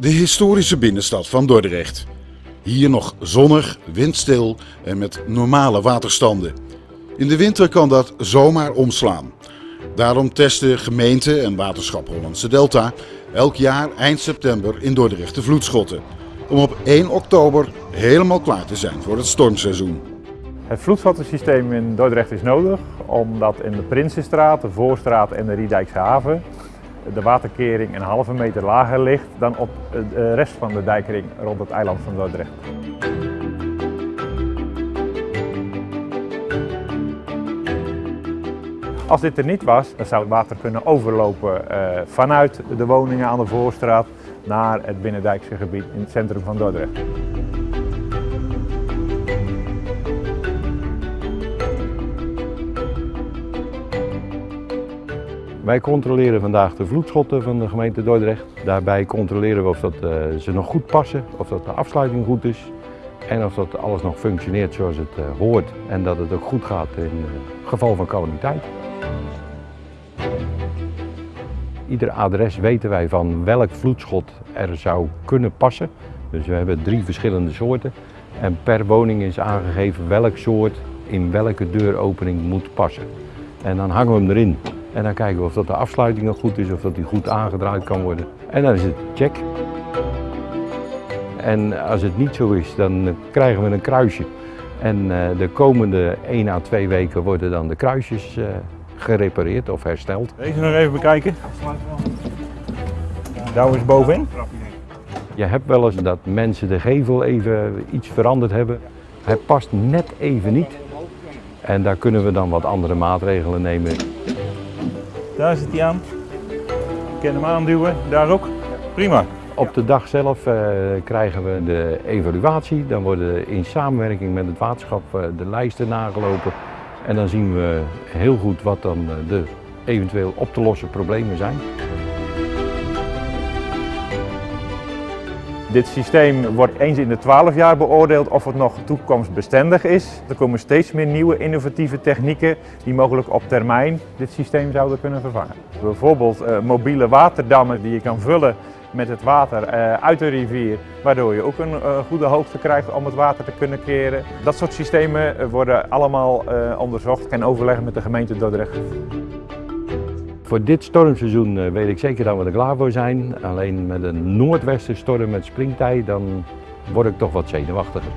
De historische binnenstad van Dordrecht. Hier nog zonnig, windstil en met normale waterstanden. In de winter kan dat zomaar omslaan. Daarom testen gemeente en waterschap Hollandse Delta elk jaar eind september in Dordrecht de vloedschotten. Om op 1 oktober helemaal klaar te zijn voor het stormseizoen. Het vloedschottensysteem in Dordrecht is nodig omdat in de Prinsenstraat, de Voorstraat en de Riedijkse haven de waterkering een halve meter lager ligt dan op de rest van de dijkring rond het eiland van Dordrecht. Als dit er niet was, dan zou het water kunnen overlopen eh, vanuit de woningen aan de Voorstraat naar het binnendijkse gebied in het centrum van Dordrecht. Wij controleren vandaag de vloedschotten van de gemeente Dordrecht. Daarbij controleren we of dat, uh, ze nog goed passen, of dat de afsluiting goed is en of dat alles nog functioneert zoals het uh, hoort en dat het ook goed gaat in uh, geval van calamiteit. Ieder adres weten wij van welk vloedschot er zou kunnen passen. Dus we hebben drie verschillende soorten en per woning is aangegeven welk soort in welke deuropening moet passen. En dan hangen we hem erin. En dan kijken we of dat de afsluiting nog goed is, of dat die goed aangedraaid kan worden. En dan is het check. En als het niet zo is, dan krijgen we een kruisje. En de komende 1 à 2 weken worden dan de kruisjes gerepareerd of hersteld. Deze nog even bekijken. Douw is bovenin. Je hebt wel eens dat mensen de gevel even iets veranderd hebben. Het past net even niet. En daar kunnen we dan wat andere maatregelen nemen. Daar zit hij aan. Ik kan hem aanduwen, daar ook. Prima. Op de dag zelf uh, krijgen we de evaluatie. Dan worden in samenwerking met het waterschap uh, de lijsten nagelopen. En dan zien we heel goed wat dan uh, de eventueel op te lossen problemen zijn. Dit systeem wordt eens in de 12 jaar beoordeeld of het nog toekomstbestendig is. Er komen steeds meer nieuwe innovatieve technieken die mogelijk op termijn dit systeem zouden kunnen vervangen. Bijvoorbeeld uh, mobiele waterdammen die je kan vullen met het water uh, uit de rivier, waardoor je ook een uh, goede hoogte krijgt om het water te kunnen keren. Dat soort systemen worden allemaal onderzocht en overleggen met de gemeente Dordrecht. Voor dit stormseizoen weet ik zeker dat we er klaar voor zijn. Alleen met een noordwestenstorm met springtij, dan word ik toch wat zenuwachtiger.